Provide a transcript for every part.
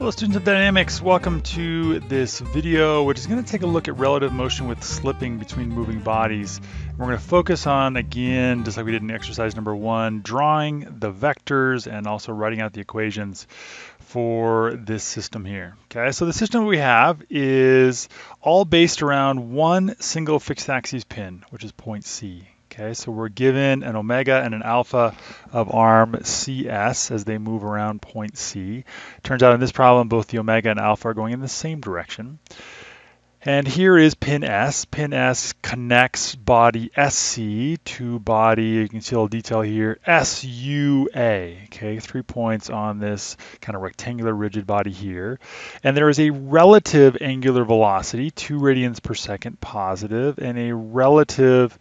Hello students of dynamics, welcome to this video which is going to take a look at relative motion with slipping between moving bodies. We're going to focus on, again, just like we did in exercise number one, drawing the vectors and also writing out the equations for this system here. Okay, so the system we have is all based around one single fixed axis pin, which is point C. Okay, so we're given an omega and an alpha of arm CS as they move around point C. Turns out in this problem, both the omega and alpha are going in the same direction. And here is pin S. Pin S connects body SC to body, you can see a little detail here, SUA. Okay, three points on this kind of rectangular rigid body here. And there is a relative angular velocity, two radians per second positive, and a relative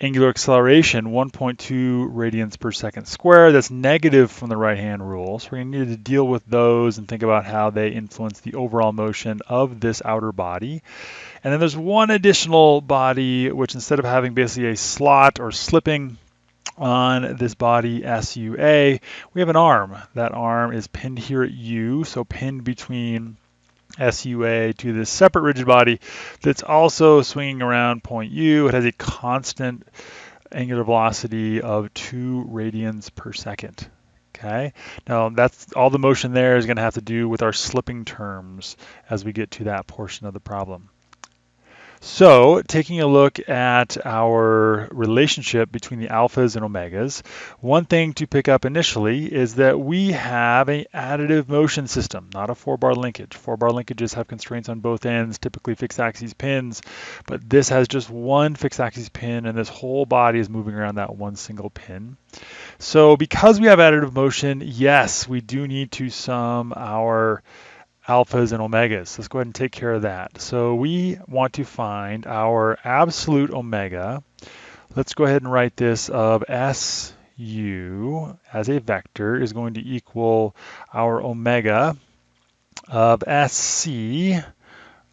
angular acceleration 1.2 radians per second squared. That's negative from the right hand rule. So we're going to need to deal with those and think about how they influence the overall motion of this outer body. And then there's one additional body, which instead of having basically a slot or slipping on this body SUA, we have an arm. That arm is pinned here at U, so pinned between SUA to this separate rigid body that's also swinging around point U. It has a constant angular velocity of 2 radians per second. Okay, now that's all the motion there is going to have to do with our slipping terms as we get to that portion of the problem. So taking a look at our relationship between the alphas and omegas, one thing to pick up initially is that we have an additive motion system, not a four-bar linkage. Four-bar linkages have constraints on both ends, typically fixed axis pins, but this has just one fixed axis pin and this whole body is moving around that one single pin. So because we have additive motion, yes, we do need to sum our alphas and omegas. Let's go ahead and take care of that. So we want to find our absolute omega. Let's go ahead and write this of SU as a vector is going to equal our omega of SC,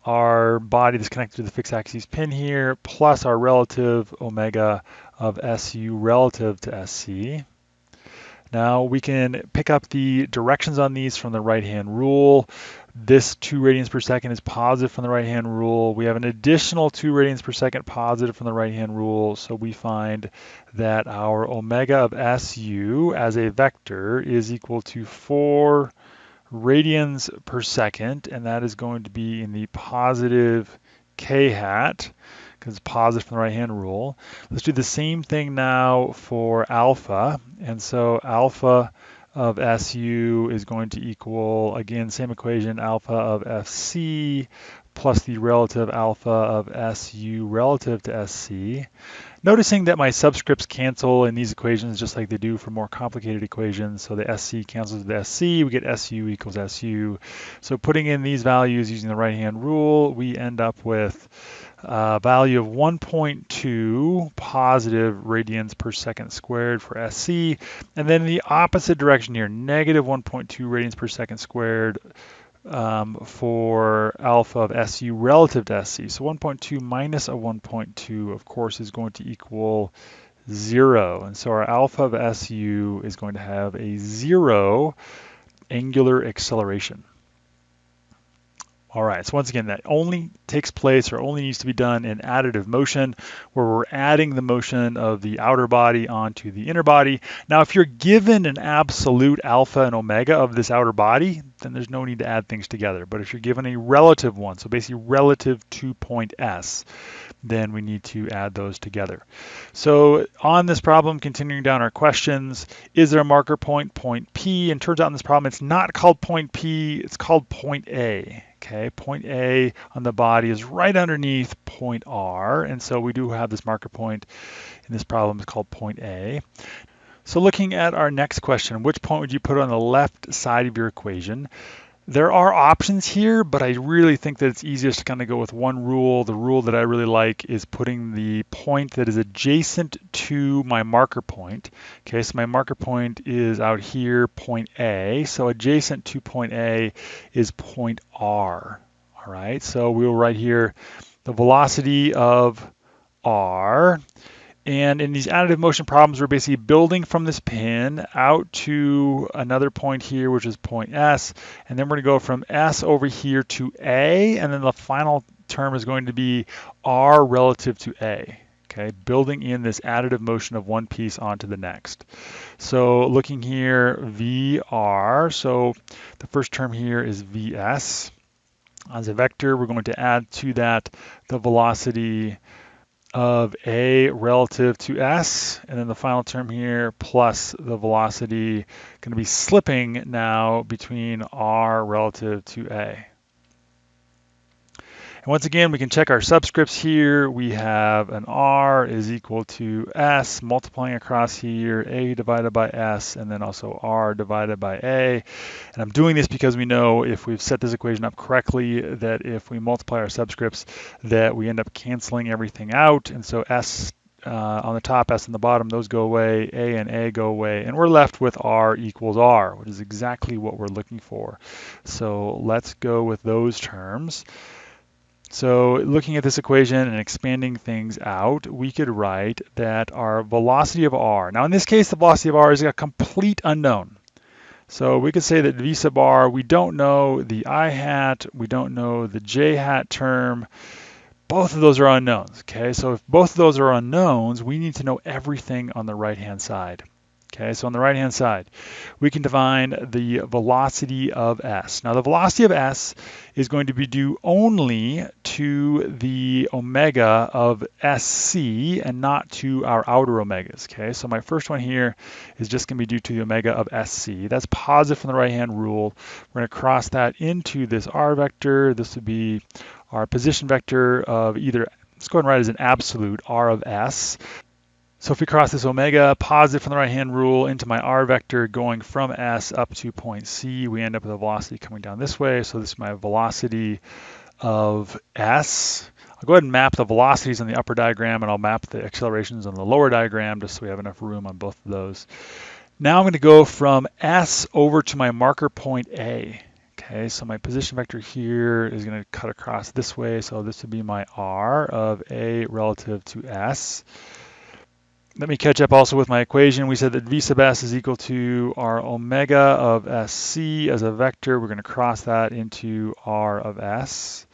our body that's connected to the fixed axis pin here, plus our relative omega of SU relative to SC. Now we can pick up the directions on these from the right-hand rule. This 2 radians per second is positive from the right-hand rule. We have an additional 2 radians per second positive from the right-hand rule. So we find that our omega of SU as a vector is equal to 4 radians per second, and that is going to be in the positive k hat because it's positive from the right-hand rule. Let's do the same thing now for alpha. And so alpha of SU is going to equal, again, same equation, alpha of SC plus the relative alpha of SU relative to SC. Noticing that my subscripts cancel in these equations just like they do for more complicated equations. So the SC cancels the SC, we get SU equals SU. So putting in these values using the right-hand rule, we end up with uh, value of 1.2 positive radians per second squared for SC, and then the opposite direction here, negative 1.2 radians per second squared um, for alpha of SU relative to SC. So 1.2 minus a 1.2, of course, is going to equal zero. And so our alpha of SU is going to have a zero angular acceleration. All right, so once again, that only takes place or only needs to be done in additive motion, where we're adding the motion of the outer body onto the inner body. Now, if you're given an absolute alpha and omega of this outer body, then there's no need to add things together. But if you're given a relative one, so basically relative to point S, then we need to add those together. So on this problem, continuing down our questions, is there a marker point, point P? And turns out in this problem, it's not called point P, it's called point A. Okay, point A on the body is right underneath point R, and so we do have this marker point in this problem is called point A. So looking at our next question, which point would you put on the left side of your equation? There are options here, but I really think that it's easiest to kind of go with one rule. The rule that I really like is putting the point that is adjacent to my marker point. Okay, so my marker point is out here, point A. So adjacent to point A is point R. All right, so we'll write here the velocity of R And in these additive motion problems, we're basically building from this pin out to another point here, which is point S. And then we're going to go from S over here to A. And then the final term is going to be R relative to A. Okay, building in this additive motion of one piece onto the next. So looking here, VR. So the first term here is VS. As a vector, we're going to add to that the velocity of a relative to s, and then the final term here plus the velocity going to be slipping now between r relative to a. And once again, we can check our subscripts here. We have an R is equal to S multiplying across here, A divided by S, and then also R divided by A. And I'm doing this because we know if we've set this equation up correctly, that if we multiply our subscripts, that we end up canceling everything out. And so S uh, on the top, S on the bottom, those go away, A and A go away, and we're left with R equals R, which is exactly what we're looking for. So let's go with those terms. So looking at this equation and expanding things out, we could write that our velocity of r, now in this case, the velocity of r is a complete unknown. So we could say that v sub r, we don't know the i hat, we don't know the j hat term. Both of those are unknowns, okay? So if both of those are unknowns, we need to know everything on the right-hand side. Okay, so on the right hand side, we can define the velocity of s. Now the velocity of s is going to be due only to the omega of sc and not to our outer omegas. Okay, so my first one here is just going to be due to the omega of sc. That's positive from the right hand rule. We're going to cross that into this r vector. This would be our position vector of either, let's go ahead and write as an absolute r of s. So if we cross this omega positive from the right-hand rule into my r vector going from S up to point C, we end up with a velocity coming down this way. So this is my velocity of S. I'll go ahead and map the velocities on the upper diagram and I'll map the accelerations on the lower diagram just so we have enough room on both of those. Now I'm going to go from S over to my marker point A. Okay, so my position vector here is going to cut across this way. So this would be my R of A relative to S let me catch up also with my equation. We said that v sub s is equal to r omega of sc as a vector. We're going to cross that into r of s.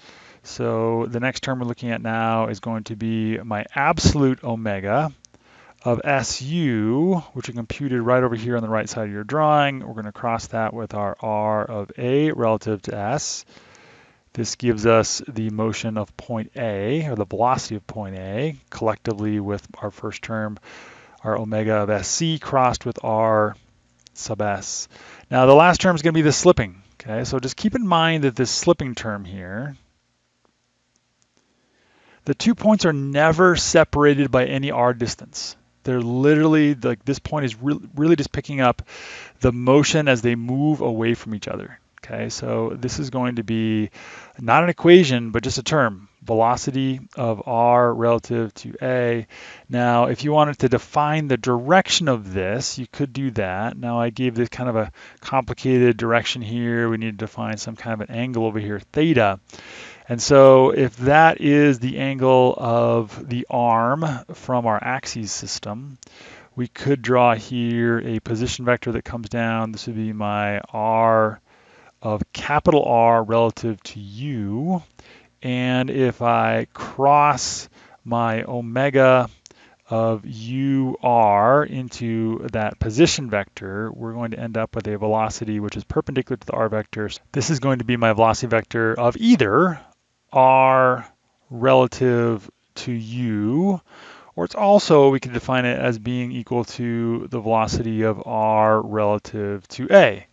So the next term we're looking at now is going to be my absolute omega of SU, which are computed right over here on the right side of your drawing. We're going to cross that with our R of A relative to S. This gives us the motion of point A, or the velocity of point A, collectively with our first term, our omega of SC crossed with R sub S. Now the last term is going to be the slipping. Okay, so just keep in mind that this slipping term here, the two points are never separated by any R distance. They're literally, like this point is re really just picking up the motion as they move away from each other. Okay, so this is going to be not an equation, but just a term, velocity of r relative to a. Now, if you wanted to define the direction of this, you could do that. Now, I gave this kind of a complicated direction here. We need to define some kind of an angle over here, theta. And so if that is the angle of the arm from our axis system, we could draw here a position vector that comes down. This would be my r of capital R relative to U. And if I cross my omega of UR into that position vector, we're going to end up with a velocity which is perpendicular to the R vector. This is going to be my velocity vector of either R relative to U, or it's also, we can define it as being equal to the velocity of R relative to A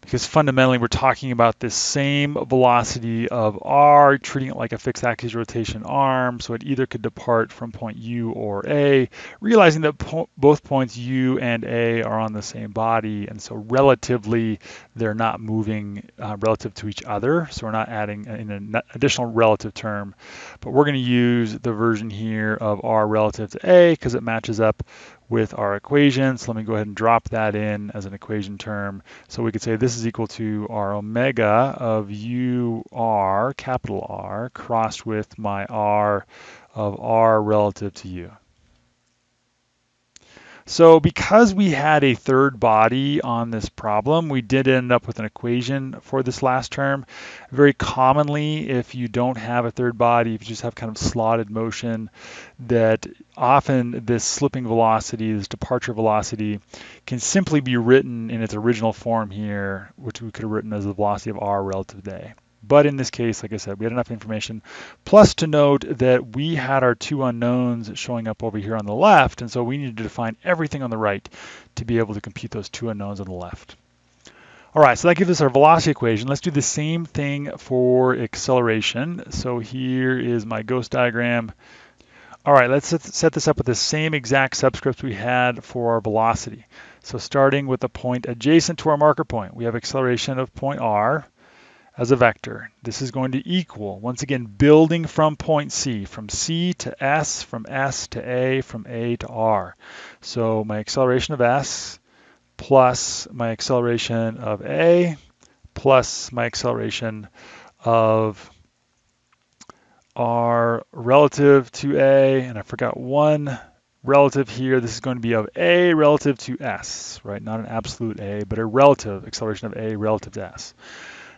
because fundamentally we're talking about this same velocity of r, treating it like a fixed axis rotation arm, so it either could depart from point U or A, realizing that po both points U and A are on the same body, and so relatively they're not moving uh, relative to each other, so we're not adding in an additional relative term, but we're going to use the version here of r relative to A because it matches up with our equation. So let me go ahead and drop that in as an equation term. So we could say this is equal to our omega of UR, capital R, crossed with my R of R relative to U. So because we had a third body on this problem, we did end up with an equation for this last term. Very commonly, if you don't have a third body, if you just have kind of slotted motion, that often this slipping velocity, this departure velocity, can simply be written in its original form here, which we could have written as the velocity of r relative to a. But in this case, like I said, we had enough information. Plus to note that we had our two unknowns showing up over here on the left, and so we needed to define everything on the right to be able to compute those two unknowns on the left. All right, so that gives us our velocity equation. Let's do the same thing for acceleration. So here is my ghost diagram. All right, let's set this up with the same exact subscripts we had for our velocity. So starting with the point adjacent to our marker point, we have acceleration of point r as a vector. This is going to equal, once again, building from point C, from C to S, from S to A, from A to R. So my acceleration of S plus my acceleration of A plus my acceleration of R relative to A, and I forgot one relative here. This is going to be of A relative to S, right? Not an absolute A, but a relative acceleration of A relative to S.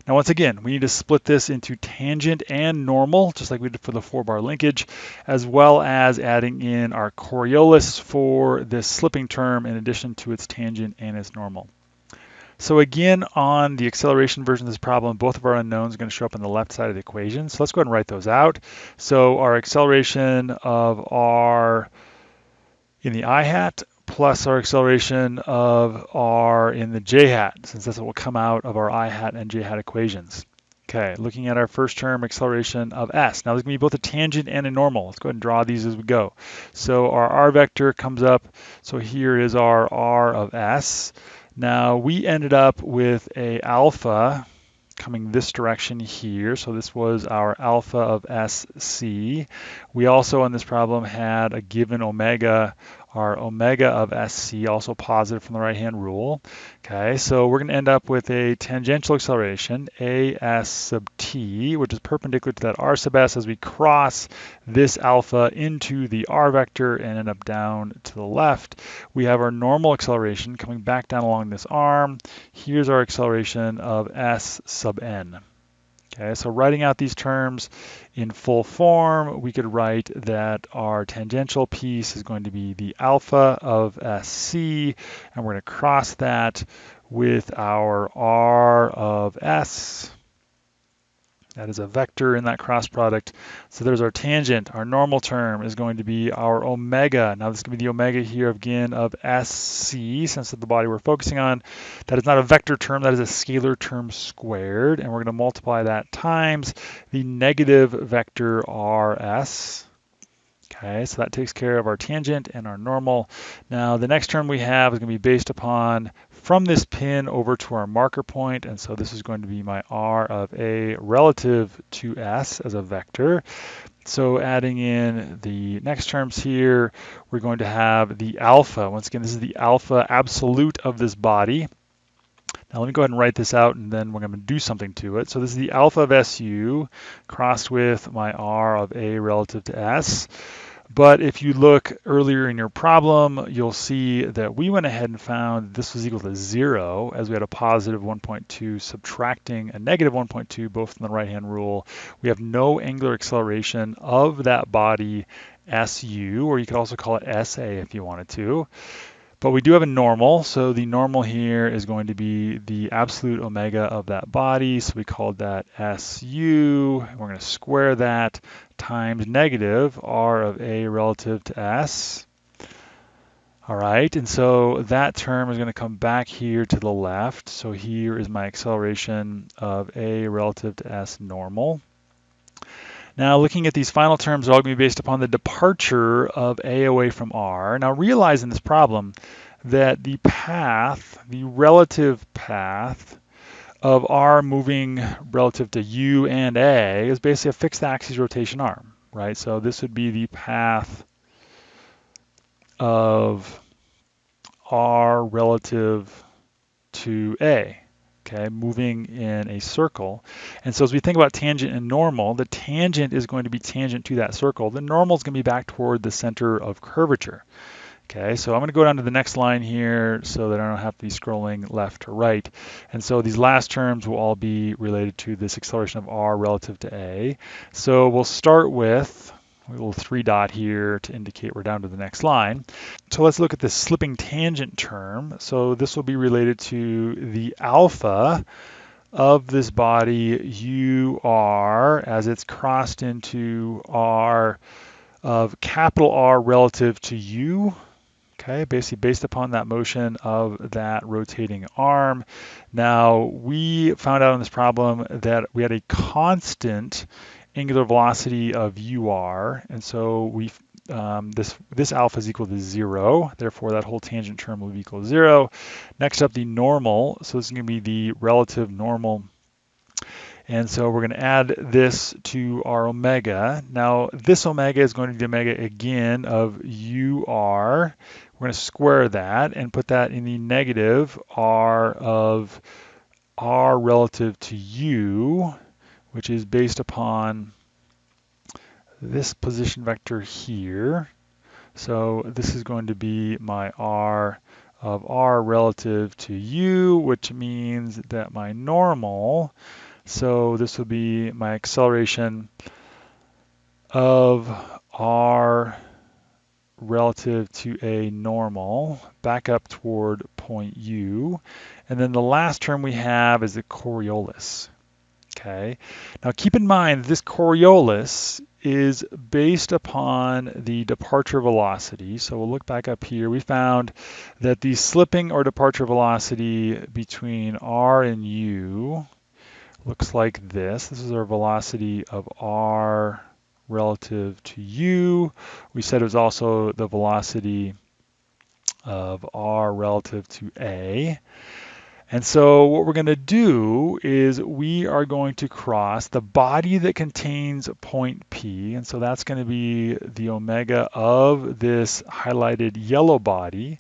Now, once again, we need to split this into tangent and normal, just like we did for the four bar linkage, as well as adding in our Coriolis for this slipping term in addition to its tangent and its normal. So again, on the acceleration version of this problem, both of our unknowns are going to show up on the left side of the equation. So let's go ahead and write those out. So our acceleration of r in the i hat plus our acceleration of r in the j hat, since that's what will come out of our i hat and j hat equations. Okay, looking at our first term, acceleration of s. Now there's to be both a tangent and a normal. Let's go ahead and draw these as we go. So our r vector comes up, so here is our r of s. Now we ended up with a alpha coming this direction here. So this was our alpha of SC. We also on this problem had a given omega our omega of SC, also positive from the right-hand rule. Okay, so we're going to end up with a tangential acceleration, AS sub t, which is perpendicular to that r sub s as we cross this alpha into the r vector and end up down to the left. We have our normal acceleration coming back down along this arm. Here's our acceleration of s sub n. Okay, so writing out these terms in full form, we could write that our tangential piece is going to be the alpha of SC, and we're going to cross that with our R of S. That is a vector in that cross product. So there's our tangent. Our normal term is going to be our omega. Now this to be the omega here again of SC, since the body we're focusing on. That is not a vector term, that is a scalar term squared. And we're going to multiply that times the negative vector RS. Okay, so that takes care of our tangent and our normal. Now the next term we have is going to be based upon from this pin over to our marker point, and so this is going to be my r of a relative to s as a vector. So adding in the next terms here, we're going to have the alpha. Once again, this is the alpha absolute of this body. Now let me go ahead and write this out and then we're going to do something to it. So this is the alpha of SU crossed with my R of A relative to S. But if you look earlier in your problem, you'll see that we went ahead and found this was equal to zero as we had a positive 1.2 subtracting a negative 1.2 both in the right-hand rule. We have no angular acceleration of that body SU, or you could also call it SA if you wanted to. But we do have a normal, so the normal here is going to be the absolute omega of that body, so we called that SU. And we're going to square that times negative r of a relative to s. All right, and so that term is going to come back here to the left. So here is my acceleration of a relative to s normal. Now looking at these final terms they're all going to be based upon the departure of A away from R. Now realize in this problem that the path, the relative path of R moving relative to U and A is basically a fixed axis rotation arm, right? So this would be the path of R relative to A okay, moving in a circle. And so as we think about tangent and normal, the tangent is going to be tangent to that circle. The normal is going to be back toward the center of curvature. Okay, so I'm going to go down to the next line here so that I don't have to be scrolling left to right. And so these last terms will all be related to this acceleration of r relative to a. So we'll start with a little three dot here to indicate we're down to the next line. So let's look at this slipping tangent term. So this will be related to the alpha of this body ur as it's crossed into r of capital R relative to u okay, basically based upon that motion of that rotating arm. Now, we found out in this problem that we had a constant angular velocity of ur, and so we um, this this alpha is equal to zero, therefore that whole tangent term will be equal to zero. Next up, the normal, so this is going to be the relative normal and so we're going to add this to our omega. Now this omega is going to be the omega again of UR. We're going to square that and put that in the negative R of R relative to U, which is based upon this position vector here. So this is going to be my R of R relative to U, which means that my normal so this will be my acceleration of r relative to a normal back up toward point u. And then the last term we have is the Coriolis. Okay. Now keep in mind this Coriolis is based upon the departure velocity. So we'll look back up here. We found that the slipping or departure velocity between r and u looks like this. This is our velocity of r relative to u. We said it was also the velocity of r relative to a. And so what we're going to do is we are going to cross the body that contains point P. And so that's going to be the omega of this highlighted yellow body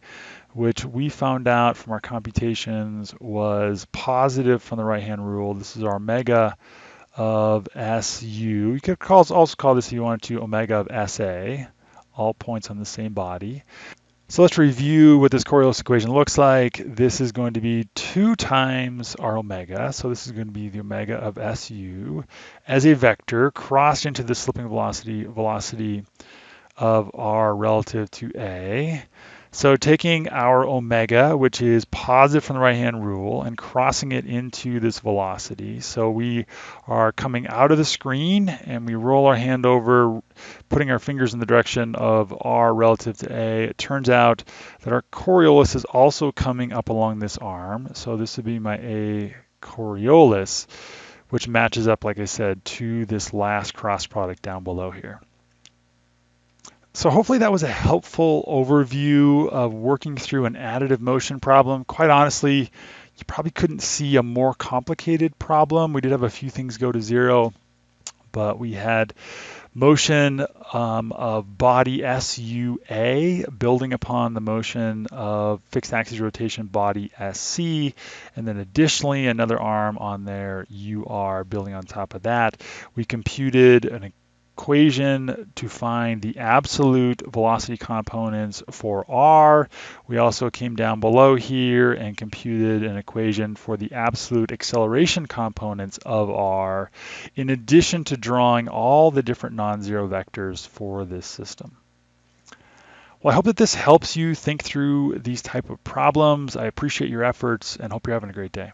which we found out from our computations was positive from the right-hand rule. This is our omega of SU. You could also call this, if you wanted to, omega of SA, all points on the same body. So let's review what this Coriolis equation looks like. This is going to be 2 times r omega. So this is going to be the omega of SU as a vector crossed into the slipping velocity, velocity of r relative to A. So taking our omega, which is positive from the right-hand rule, and crossing it into this velocity. So we are coming out of the screen and we roll our hand over, putting our fingers in the direction of r relative to a. It turns out that our Coriolis is also coming up along this arm. So this would be my a Coriolis, which matches up, like I said, to this last cross product down below here. So hopefully that was a helpful overview of working through an additive motion problem. Quite honestly, you probably couldn't see a more complicated problem. We did have a few things go to zero, but we had motion um, of body SUA building upon the motion of fixed axis rotation body SC, and then additionally another arm on there UR building on top of that. We computed an equation to find the absolute velocity components for r. We also came down below here and computed an equation for the absolute acceleration components of r, in addition to drawing all the different non-zero vectors for this system. Well, I hope that this helps you think through these type of problems. I appreciate your efforts and hope you're having a great day.